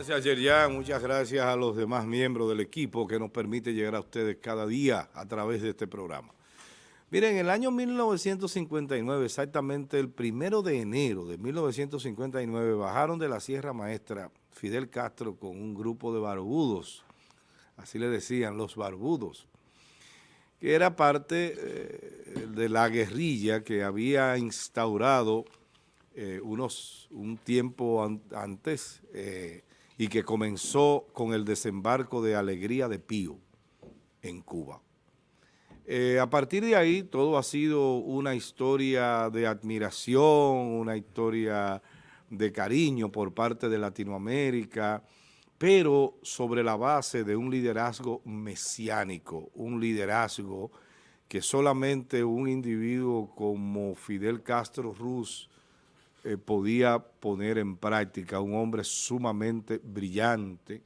Gracias, Yerjan. Muchas gracias a los demás miembros del equipo que nos permite llegar a ustedes cada día a través de este programa. Miren, en el año 1959, exactamente el primero de enero de 1959, bajaron de la Sierra Maestra Fidel Castro con un grupo de barbudos, así le decían, los barbudos, que era parte eh, de la guerrilla que había instaurado eh, unos, un tiempo antes eh, y que comenzó con el desembarco de Alegría de Pío en Cuba. Eh, a partir de ahí todo ha sido una historia de admiración, una historia de cariño por parte de Latinoamérica, pero sobre la base de un liderazgo mesiánico, un liderazgo que solamente un individuo como Fidel Castro Ruz eh, podía poner en práctica, un hombre sumamente brillante,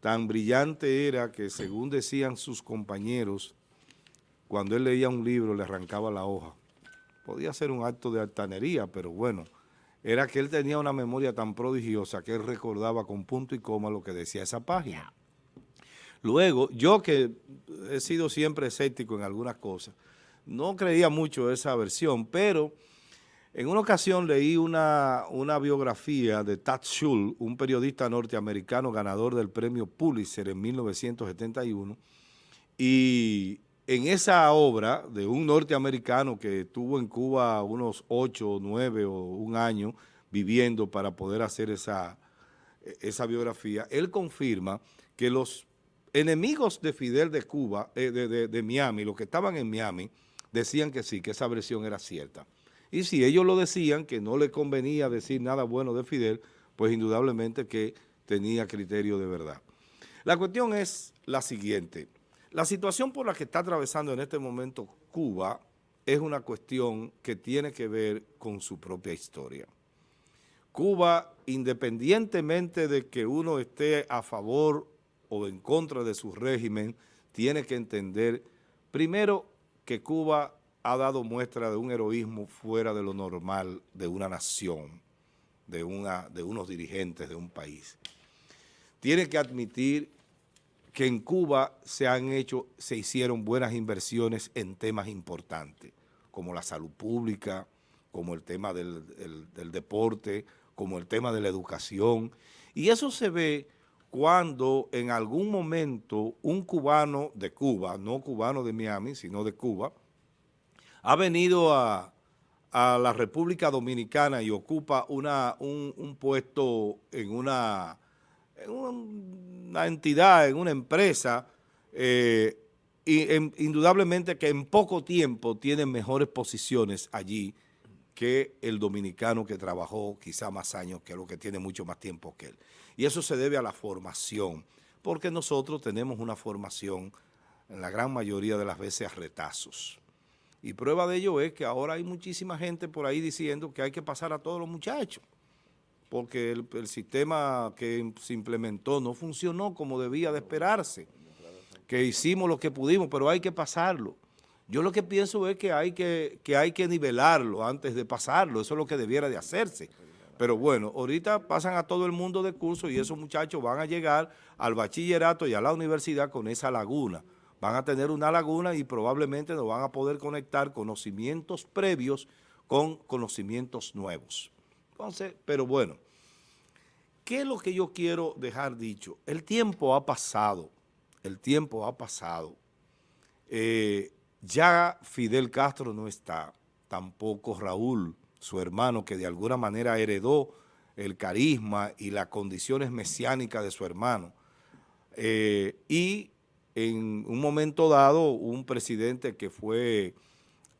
tan brillante era que según decían sus compañeros, cuando él leía un libro le arrancaba la hoja. Podía ser un acto de altanería, pero bueno, era que él tenía una memoria tan prodigiosa que él recordaba con punto y coma lo que decía esa página. Luego, yo que he sido siempre escéptico en algunas cosas, no creía mucho esa versión, pero en una ocasión leí una, biografía de Tad Schul, un periodista norteamericano ganador del premio Pulitzer en 1971, y en esa obra de un norteamericano que estuvo en Cuba unos ocho, nueve o un año viviendo para poder hacer esa, esa biografía, él confirma que los enemigos de Fidel de Cuba, eh, de, de Miami, los que estaban en Miami, decían que sí, que esa versión era cierta. Y si ellos lo decían, que no le convenía decir nada bueno de Fidel, pues indudablemente que tenía criterio de verdad. La cuestión es la siguiente. La situación por la que está atravesando en este momento Cuba es una cuestión que tiene que ver con su propia historia. Cuba, independientemente de que uno esté a favor o en contra de su régimen, tiene que entender, primero, que Cuba ha dado muestra de un heroísmo fuera de lo normal de una nación, de, una, de unos dirigentes de un país. Tiene que admitir que en Cuba se han hecho, se hicieron buenas inversiones en temas importantes, como la salud pública, como el tema del, del deporte, como el tema de la educación, y eso se ve cuando en algún momento un cubano de Cuba, no cubano de Miami, sino de Cuba, ha venido a, la República Dominicana y ocupa una, un, puesto en una, una, entidad, en una empresa, eh, y indudablemente que en poco tiempo tiene mejores posiciones allí que el dominicano que trabajó quizá más años que lo que tiene mucho más tiempo que él. Y eso se debe a la formación, porque nosotros tenemos una formación en la gran mayoría de las veces a retazos. Y prueba de ello es que ahora hay muchísima gente por ahí diciendo que hay que pasar a todos los muchachos, porque el, sistema que se implementó no funcionó como debía de esperarse, que hicimos lo que pudimos, pero hay que pasarlo. Yo lo que pienso es que hay que, que hay que nivelarlo antes de pasarlo, eso es lo que debiera de hacerse. Pero bueno, ahorita pasan a todo el mundo de curso y esos muchachos van a llegar al bachillerato y a la universidad con esa laguna van a tener una laguna y probablemente no van a poder conectar conocimientos previos con conocimientos nuevos. Entonces, pero bueno, ¿qué es lo que yo quiero dejar dicho? El tiempo ha pasado, el tiempo ha pasado. Eh, ya Fidel Castro no está, tampoco Raúl, su hermano, que de alguna manera heredó el carisma y las condiciones mesiánicas de su hermano. Eh, y en un momento dado un presidente que fue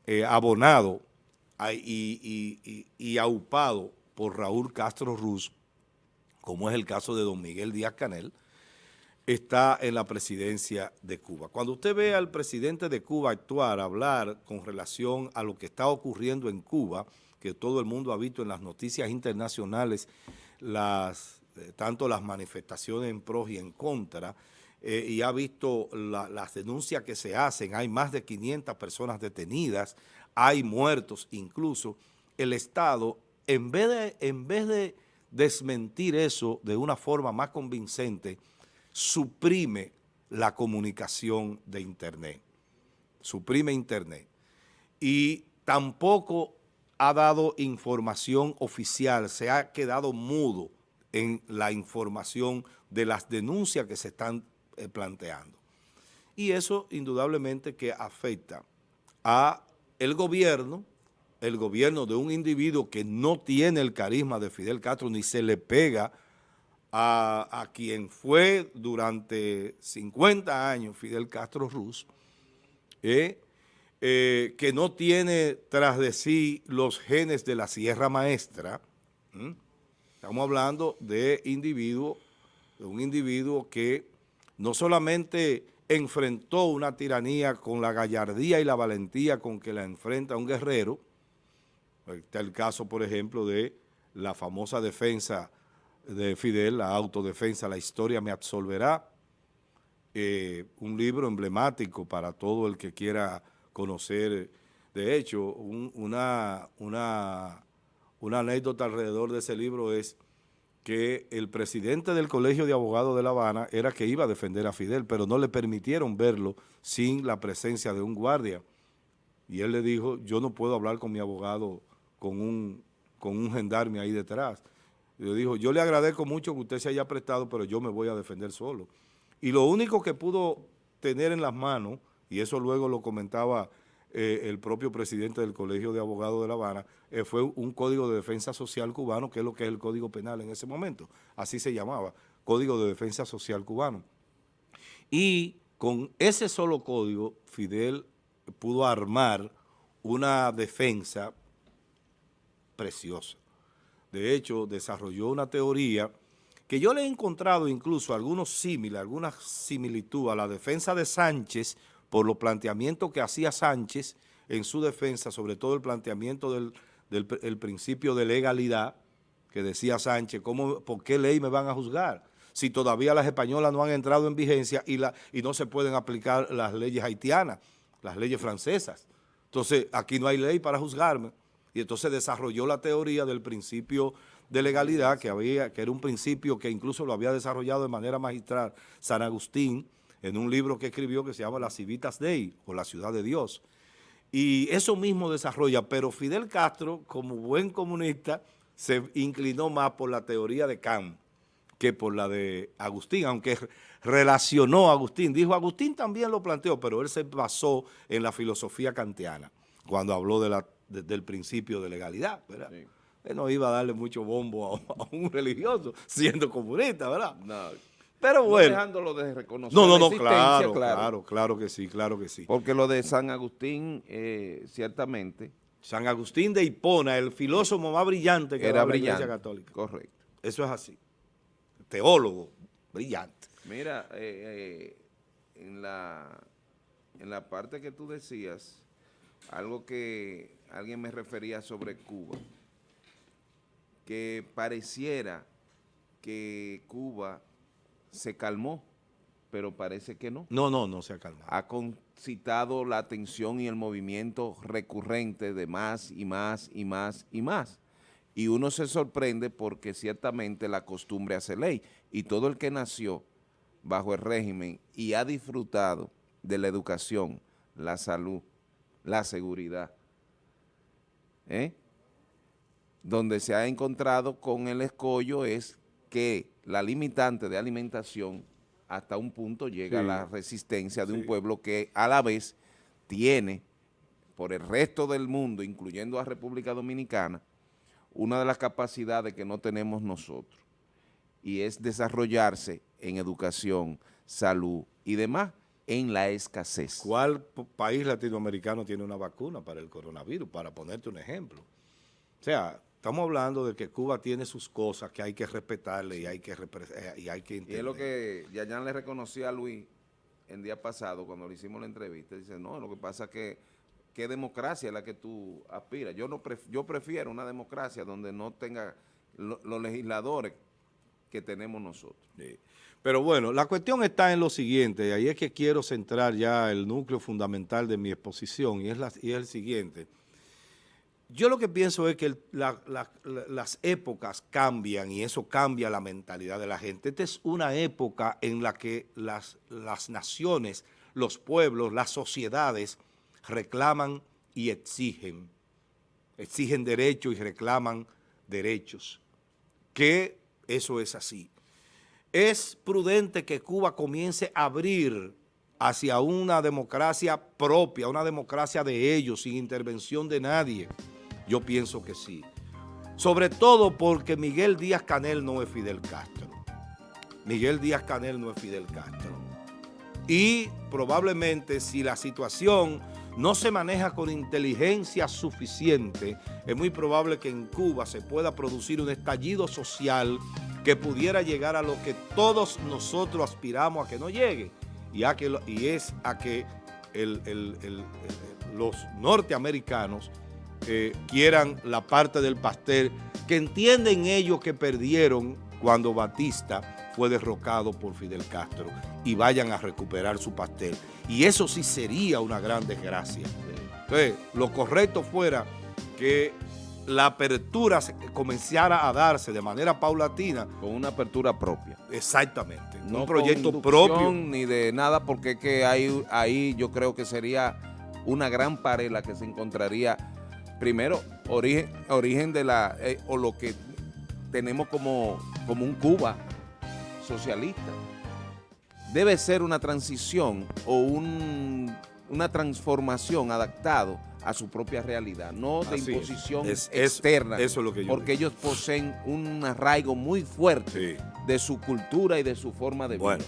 eh, abonado y, aupado por Raúl Castro Ruz, como es el caso de don Miguel Díaz Canel, está en la presidencia de Cuba. Cuando usted ve al presidente de Cuba actuar, hablar con relación a lo que está ocurriendo en Cuba, que todo el mundo ha visto en las noticias internacionales, las, eh, tanto las manifestaciones en pro y en contra, eh, y ha visto las denuncias que se hacen, hay más de 500 personas detenidas, hay muertos incluso, el Estado, en vez de, en vez de, desmentir eso de una forma más convincente, suprime la comunicación de Internet. Suprime Internet. Y tampoco ha dado información oficial, se ha quedado mudo en la información de las denuncias que se están eh, planteando. Y eso indudablemente que afecta a el gobierno, el gobierno de un individuo que no tiene el carisma de Fidel Castro ni se le pega a, quien fue durante 50 años Fidel Castro Ruz, eh, eh, que no tiene tras de sí los genes de la Sierra Maestra. Estamos hablando de individuo, de un individuo que no solamente enfrentó una tiranía con la gallardía y la valentía con que la enfrenta un guerrero, está el caso, por ejemplo, de la famosa defensa de Fidel, la autodefensa, la historia me absolverá, eh, un libro emblemático para todo el que quiera conocer. De hecho, una, una, una anécdota alrededor de ese libro es que el presidente del Colegio de Abogados de La Habana era que iba a defender a Fidel, pero no le permitieron verlo sin la presencia de un guardia. Y él le dijo, yo no puedo hablar con mi abogado con un, con un gendarme ahí detrás. Le dijo, yo le agradezco mucho que usted se haya prestado, pero yo me voy a defender solo. Y lo único que pudo tener en las manos, y eso luego lo comentaba eh, el propio presidente del Colegio de Abogados de La Habana, eh, fue un Código de Defensa Social cubano, que es lo que es el Código Penal en ese momento. Así se llamaba, Código de Defensa Social cubano. Y con ese solo código, Fidel pudo armar una defensa preciosa. De hecho, desarrolló una teoría que yo le he encontrado incluso algunos símiles, alguna similitud a la defensa de Sánchez por los planteamientos que hacía Sánchez en su defensa, sobre todo el planteamiento del, principio de legalidad, que decía Sánchez, ¿cómo, ¿por qué ley me van a juzgar? Si todavía las españolas no han entrado en vigencia y, la, y no se pueden aplicar las leyes haitianas, las leyes francesas. Entonces, aquí no hay ley para juzgarme. Y entonces desarrolló la teoría del principio de legalidad, que, había, que era un principio que incluso lo había desarrollado de manera magistral San Agustín, en un libro que escribió que se llama La Civitas Dei, o La Ciudad de Dios. Y eso mismo desarrolla, pero Fidel Castro, como buen comunista, se inclinó más por la teoría de Kant que por la de Agustín, aunque relacionó a Agustín. Dijo, Agustín también lo planteó, pero él se basó en la filosofía kantiana, cuando habló de la, del principio de legalidad, ¿verdad? Él no iba a darle mucho bombo a, un religioso, siendo comunista, ¿verdad? No. Pero bueno. dejándolo de reconocer No, no, no, claro, claro, claro, que sí, claro que sí. Porque lo de San Agustín, eh, ciertamente. San Agustín de Hipona, el filósofo más brillante que era brillante, la Iglesia Católica. Correcto. Eso es así. Teólogo, brillante. Mira, eh, eh, en, la, en la parte que tú decías, algo que alguien me refería sobre Cuba, que pareciera que Cuba se calmó, pero parece que no. No, no, no se ha calmado. Ha concitado la atención y el movimiento recurrente de más y más y más y más. Y uno se sorprende porque ciertamente la costumbre hace ley. Y todo el que nació bajo el régimen y ha disfrutado de la educación, la salud, la seguridad, ¿eh? donde se ha encontrado con el escollo es que la limitante de alimentación hasta un punto llega a la resistencia de un pueblo que a la vez tiene por el resto del mundo, incluyendo a República Dominicana, una de las capacidades que no tenemos nosotros, y es desarrollarse en educación, salud y demás en la escasez. ¿Cuál país latinoamericano tiene una vacuna para el coronavirus? Para ponerte un ejemplo. O sea, Estamos hablando de que Cuba tiene sus cosas que hay que respetarle y hay que, eh, y hay que entender. Y es lo que Yayan le reconocía a Luis el día pasado cuando le hicimos la entrevista. Dice, no, lo que pasa es que qué democracia es la que tú aspiras. Yo, no yo prefiero una democracia donde no tenga los legisladores que tenemos nosotros. Pero bueno, la cuestión está en lo siguiente, y ahí es que quiero centrar ya el núcleo fundamental de mi exposición, y es, la, y es el siguiente yo lo que pienso es que las épocas cambian y eso cambia la mentalidad de la gente. Esta es una época en la que las, naciones, los pueblos, las sociedades reclaman y exigen. Exigen derechos y reclaman derechos. Que eso es así. Es prudente que Cuba comience a abrir hacia una democracia propia, una democracia de ellos, sin intervención de nadie. Yo pienso que sí. Sobre todo porque Miguel Díaz Canel no es Fidel Castro. Miguel Díaz Canel no es Fidel Castro. Y probablemente si la situación no se maneja con inteligencia suficiente, es muy probable que en Cuba se pueda producir un estallido social que pudiera llegar a lo que todos nosotros aspiramos a que no llegue, y, a que, y es a que los norteamericanos eh, quieran la parte del pastel, que entienden ellos que perdieron cuando Batista fue derrocado por Fidel Castro y vayan a recuperar su pastel. Y eso sí sería una gran desgracia. Entonces, lo correcto fuera que la apertura comenzara a darse de manera paulatina. Con una apertura propia. Exactamente. No un proyecto propio. Ni de nada, porque que ahí, ahí yo creo que sería una gran pared la que se encontraría primero, origen, origen de la, eh, o lo que tenemos como, como un Cuba socialista. Debe ser una transición o una transformación adaptado a su propia realidad, no de imposición externa, eso es lo que porque ellos poseen un arraigo muy fuerte de su cultura y de su forma de vida.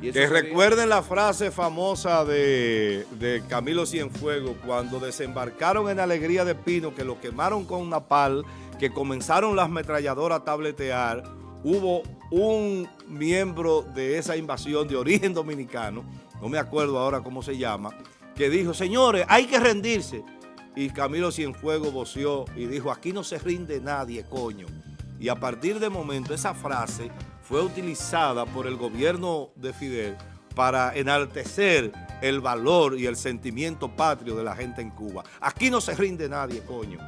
Que recuerden la frase famosa de, Camilo Cienfuegos cuando desembarcaron en Alegría de Pino, que lo quemaron con napal, que comenzaron las metralladoras a tabletear, hubo un miembro de esa invasión de origen dominicano, no me acuerdo ahora cómo se llama, que dijo, señores, hay que rendirse. Y Camilo Cienfuegos voció y dijo, aquí no se rinde nadie, coño. Y a partir de momento esa frase fue utilizada por el gobierno de Fidel para enaltecer el valor y el sentimiento patrio de la gente en Cuba. Aquí no se rinde nadie, coño.